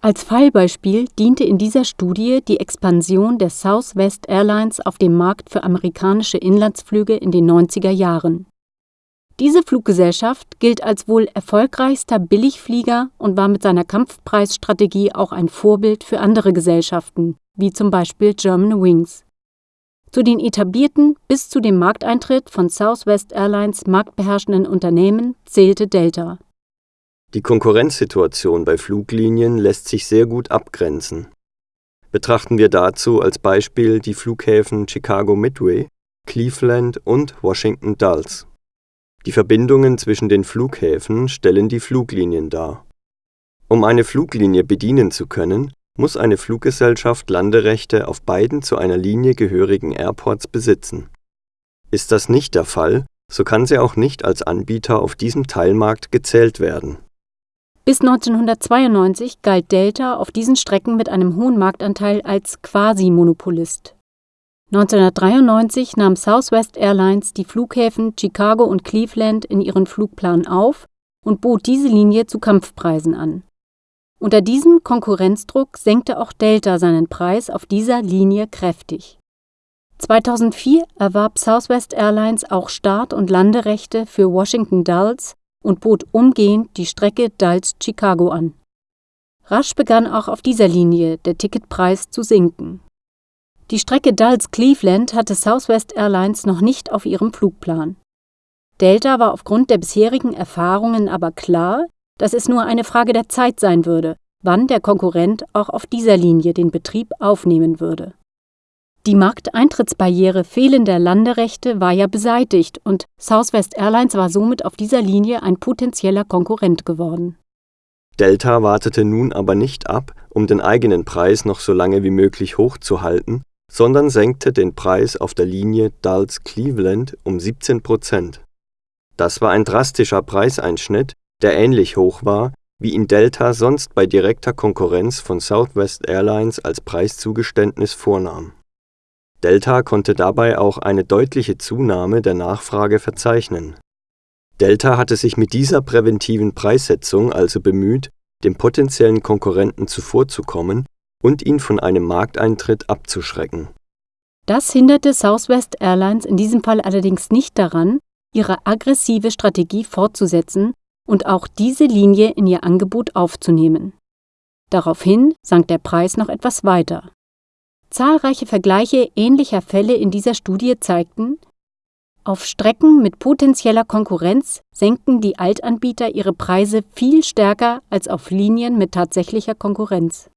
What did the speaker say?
Als Fallbeispiel diente in dieser Studie die Expansion der Southwest Airlines auf dem Markt für amerikanische Inlandsflüge in den 90er Jahren. Diese Fluggesellschaft gilt als wohl erfolgreichster Billigflieger und war mit seiner Kampfpreisstrategie auch ein Vorbild für andere Gesellschaften, wie zum Beispiel Germanwings. Zu den etablierten bis zu dem Markteintritt von Southwest Airlines marktbeherrschenden Unternehmen zählte Delta. Die Konkurrenzsituation bei Fluglinien lässt sich sehr gut abgrenzen. Betrachten wir dazu als Beispiel die Flughäfen Chicago Midway, Cleveland und Washington Dulles. Die Verbindungen zwischen den Flughäfen stellen die Fluglinien dar. Um eine Fluglinie bedienen zu können, muss eine Fluggesellschaft Landerechte auf beiden zu einer Linie gehörigen Airports besitzen. Ist das nicht der Fall, so kann sie auch nicht als Anbieter auf diesem Teilmarkt gezählt werden. Bis 1992 galt Delta auf diesen Strecken mit einem hohen Marktanteil als Quasi-Monopolist 1993 nahm Southwest Airlines die Flughäfen Chicago und Cleveland in ihren Flugplan auf und bot diese Linie zu Kampfpreisen an. Unter diesem Konkurrenzdruck senkte auch Delta seinen Preis auf dieser Linie kräftig. 2004 erwarb Southwest Airlines auch Start- und Landerechte für Washington Dulles und bot umgehend die Strecke Dulles-Chicago an. Rasch begann auch auf dieser Linie der Ticketpreis zu sinken die Strecke Dulles-Cleveland hatte Southwest Airlines noch nicht auf ihrem Flugplan. Delta war aufgrund der bisherigen Erfahrungen aber klar, dass es nur eine Frage der Zeit sein würde, wann der Konkurrent auch auf dieser Linie den Betrieb aufnehmen würde. Die Markteintrittsbarriere fehlender Landerechte war ja beseitigt und Southwest Airlines war somit auf dieser Linie ein potenzieller Konkurrent geworden. Delta wartete nun aber nicht ab, um den eigenen Preis noch so lange wie möglich hochzuhalten, sondern senkte den Preis auf der Linie Dulles-Cleveland um 17 Prozent. Das war ein drastischer Preiseinschnitt, der ähnlich hoch war, wie ihn Delta sonst bei direkter Konkurrenz von Southwest Airlines als Preiszugeständnis vornahm. Delta konnte dabei auch eine deutliche Zunahme der Nachfrage verzeichnen. Delta hatte sich mit dieser präventiven Preissetzung also bemüht, dem potenziellen Konkurrenten zuvorzukommen und ihn von einem Markteintritt abzuschrecken. Das hinderte Southwest Airlines in diesem Fall allerdings nicht daran, ihre aggressive Strategie fortzusetzen und auch diese Linie in ihr Angebot aufzunehmen. Daraufhin sank der Preis noch etwas weiter. Zahlreiche Vergleiche ähnlicher Fälle in dieser Studie zeigten, auf Strecken mit potenzieller Konkurrenz senken die Altanbieter ihre Preise viel stärker als auf Linien mit tatsächlicher Konkurrenz